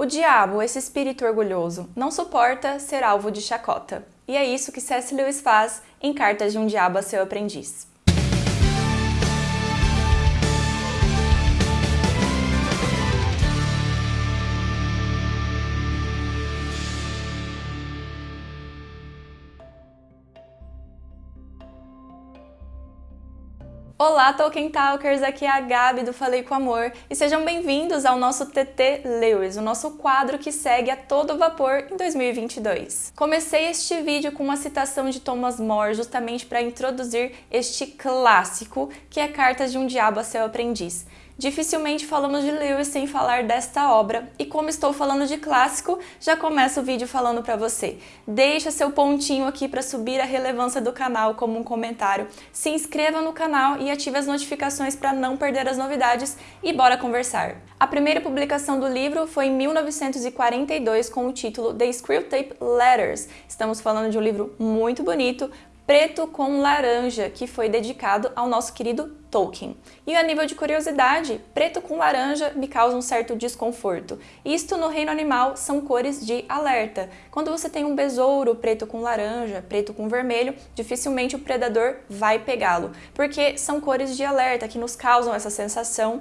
O diabo, esse espírito orgulhoso, não suporta ser alvo de chacota. E é isso que C.S. Lewis faz em Cartas de um Diabo a seu Aprendiz. Olá, Tolkien Talkers! Aqui é a Gabi do Falei com Amor e sejam bem-vindos ao nosso TT Lewis, o nosso quadro que segue a todo vapor em 2022. Comecei este vídeo com uma citação de Thomas More justamente para introduzir este clássico que é Cartas de um Diabo a seu Aprendiz. Dificilmente falamos de Lewis sem falar desta obra, e como estou falando de clássico, já começo o vídeo falando para você. Deixa seu pontinho aqui para subir a relevância do canal como um comentário, se inscreva no canal e ative as notificações para não perder as novidades e bora conversar. A primeira publicação do livro foi em 1942 com o título The Screwtape Letters. Estamos falando de um livro muito bonito, preto com laranja, que foi dedicado ao nosso querido Tolkien. E a nível de curiosidade, preto com laranja me causa um certo desconforto. Isto no reino animal são cores de alerta. Quando você tem um besouro preto com laranja, preto com vermelho, dificilmente o predador vai pegá-lo, porque são cores de alerta que nos causam essa sensação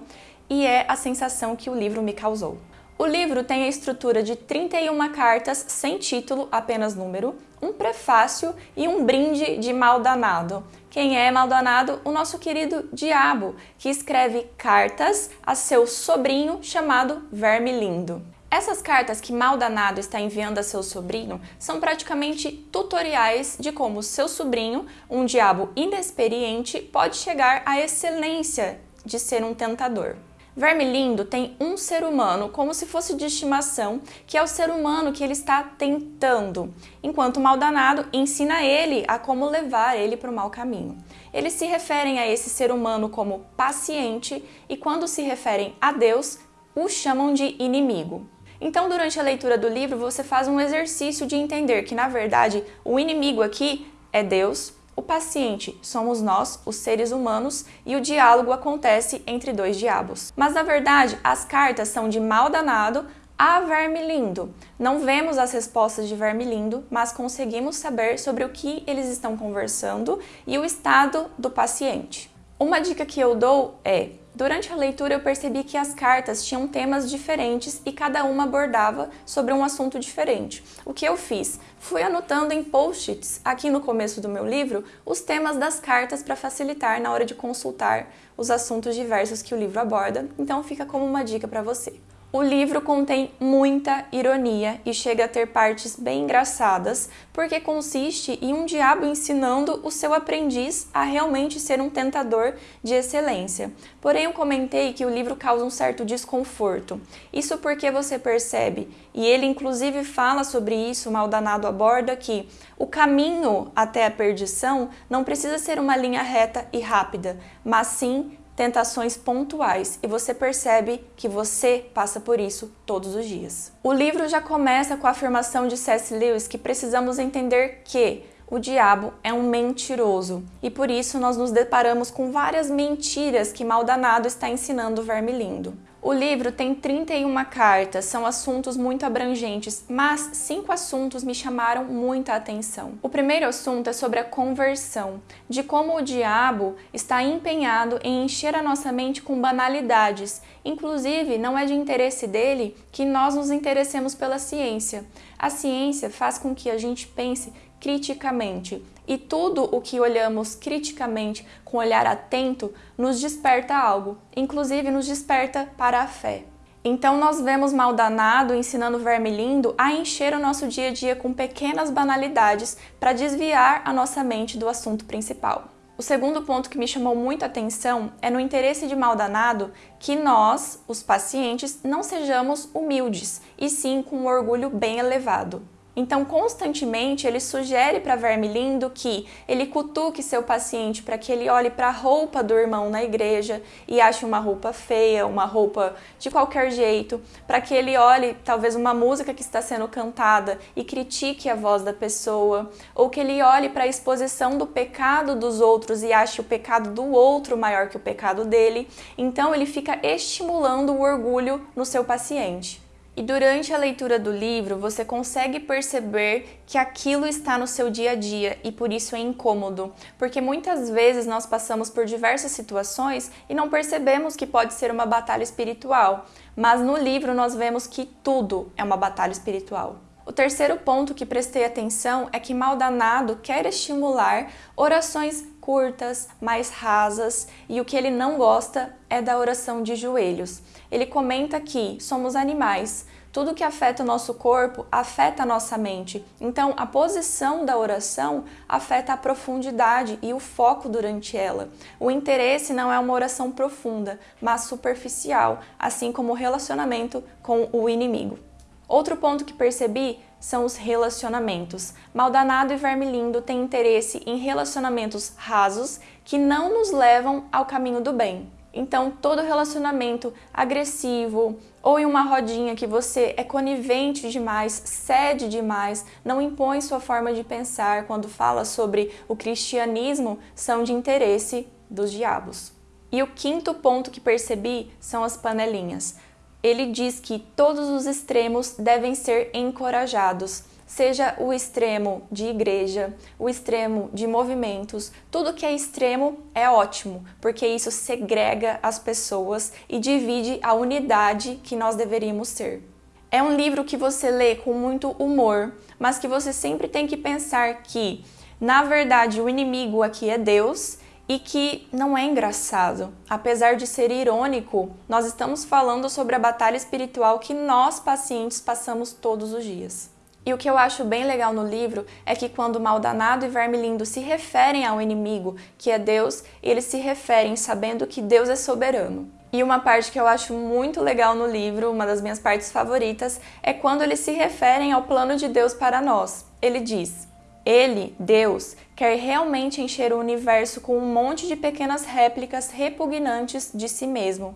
e é a sensação que o livro me causou. O livro tem a estrutura de 31 cartas sem título, apenas número, um prefácio e um brinde de Maldanado. Quem é Maldanado? O nosso querido Diabo, que escreve cartas a seu sobrinho chamado Vermilindo. Essas cartas que Maldanado está enviando a seu sobrinho são praticamente tutoriais de como seu sobrinho, um diabo inexperiente, pode chegar à excelência de ser um tentador. Vermilindo tem um ser humano como se fosse de estimação, que é o ser humano que ele está tentando, enquanto o maldanado ensina ele a como levar ele para o mau caminho. Eles se referem a esse ser humano como paciente e quando se referem a Deus, o chamam de inimigo. Então, durante a leitura do livro, você faz um exercício de entender que, na verdade, o inimigo aqui é Deus, paciente somos nós, os seres humanos, e o diálogo acontece entre dois diabos. Mas na verdade, as cartas são de mal danado a Vermilindo. Não vemos as respostas de Vermilindo, mas conseguimos saber sobre o que eles estão conversando e o estado do paciente. Uma dica que eu dou é Durante a leitura eu percebi que as cartas tinham temas diferentes e cada uma abordava sobre um assunto diferente. O que eu fiz? Fui anotando em post-its, aqui no começo do meu livro, os temas das cartas para facilitar na hora de consultar os assuntos diversos que o livro aborda, então fica como uma dica para você. O livro contém muita ironia e chega a ter partes bem engraçadas, porque consiste em um diabo ensinando o seu aprendiz a realmente ser um tentador de excelência. Porém, eu comentei que o livro causa um certo desconforto. Isso porque você percebe, e ele inclusive fala sobre isso, Maldanado aborda que o caminho até a perdição não precisa ser uma linha reta e rápida, mas sim tentações pontuais e você percebe que você passa por isso todos os dias. O livro já começa com a afirmação de C.S. Lewis que precisamos entender que o diabo é um mentiroso e por isso nós nos deparamos com várias mentiras que Maldanado está ensinando o Vermilindo. O livro tem 31 cartas, são assuntos muito abrangentes, mas cinco assuntos me chamaram muita atenção. O primeiro assunto é sobre a conversão, de como o diabo está empenhado em encher a nossa mente com banalidades. Inclusive, não é de interesse dele que nós nos interessemos pela ciência. A ciência faz com que a gente pense criticamente. E tudo o que olhamos criticamente, com olhar atento, nos desperta algo, inclusive nos desperta para a fé. Então nós vemos Maldanado ensinando Vermilindo a encher o nosso dia a dia com pequenas banalidades para desviar a nossa mente do assunto principal. O segundo ponto que me chamou muito a atenção é no interesse de Maldanado que nós, os pacientes, não sejamos humildes, e sim com um orgulho bem elevado. Então, constantemente, ele sugere para Vermilindo que ele cutuque seu paciente para que ele olhe para a roupa do irmão na igreja e ache uma roupa feia, uma roupa de qualquer jeito, para que ele olhe talvez uma música que está sendo cantada e critique a voz da pessoa, ou que ele olhe para a exposição do pecado dos outros e ache o pecado do outro maior que o pecado dele. Então, ele fica estimulando o orgulho no seu paciente. E durante a leitura do livro, você consegue perceber que aquilo está no seu dia a dia e por isso é incômodo, porque muitas vezes nós passamos por diversas situações e não percebemos que pode ser uma batalha espiritual, mas no livro nós vemos que tudo é uma batalha espiritual. O terceiro ponto que prestei atenção é que Maldanado quer estimular orações curtas, mais rasas, e o que ele não gosta é da oração de joelhos. Ele comenta que somos animais, tudo que afeta o nosso corpo afeta a nossa mente. Então, a posição da oração afeta a profundidade e o foco durante ela. O interesse não é uma oração profunda, mas superficial, assim como o relacionamento com o inimigo. Outro ponto que percebi são os relacionamentos. Maldanado e Vermilindo têm interesse em relacionamentos rasos que não nos levam ao caminho do bem. Então, todo relacionamento agressivo ou em uma rodinha que você é conivente demais, cede demais, não impõe sua forma de pensar quando fala sobre o cristianismo, são de interesse dos diabos. E o quinto ponto que percebi são as panelinhas ele diz que todos os extremos devem ser encorajados, seja o extremo de igreja, o extremo de movimentos, tudo que é extremo é ótimo, porque isso segrega as pessoas e divide a unidade que nós deveríamos ser. É um livro que você lê com muito humor, mas que você sempre tem que pensar que, na verdade, o inimigo aqui é Deus e que não é engraçado. Apesar de ser irônico, nós estamos falando sobre a batalha espiritual que nós, pacientes, passamos todos os dias. E o que eu acho bem legal no livro é que quando Maldanado e Vermilindo se referem ao inimigo, que é Deus, eles se referem sabendo que Deus é soberano. E uma parte que eu acho muito legal no livro, uma das minhas partes favoritas, é quando eles se referem ao plano de Deus para nós. Ele diz: Ele, Deus, quer realmente encher o universo com um monte de pequenas réplicas repugnantes de si mesmo.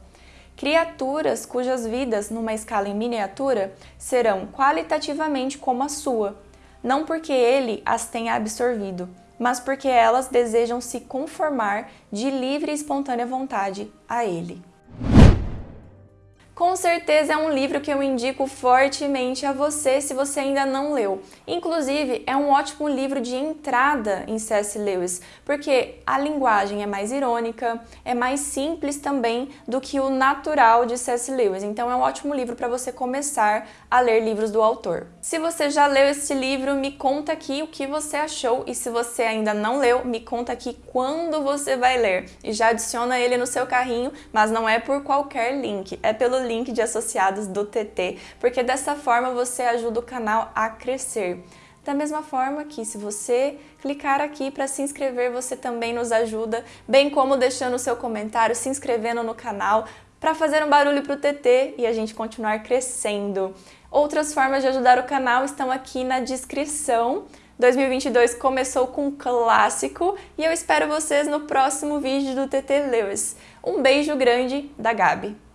Criaturas cujas vidas, numa escala em miniatura, serão qualitativamente como a sua, não porque ele as tenha absorvido, mas porque elas desejam se conformar de livre e espontânea vontade a ele. Com certeza é um livro que eu indico fortemente a você se você ainda não leu. Inclusive, é um ótimo livro de entrada em C.S. Lewis, porque a linguagem é mais irônica, é mais simples também do que o natural de C.S. Lewis. Então é um ótimo livro para você começar a ler livros do autor. Se você já leu esse livro, me conta aqui o que você achou e se você ainda não leu, me conta aqui quando você vai ler. E já adiciona ele no seu carrinho, mas não é por qualquer link, é pelo link de associados do TT, porque dessa forma você ajuda o canal a crescer. Da mesma forma que se você clicar aqui para se inscrever, você também nos ajuda, bem como deixando o seu comentário, se inscrevendo no canal, para fazer um barulho para o TT e a gente continuar crescendo. Outras formas de ajudar o canal estão aqui na descrição. 2022 começou com um clássico e eu espero vocês no próximo vídeo do TT Lewis. Um beijo grande da Gabi.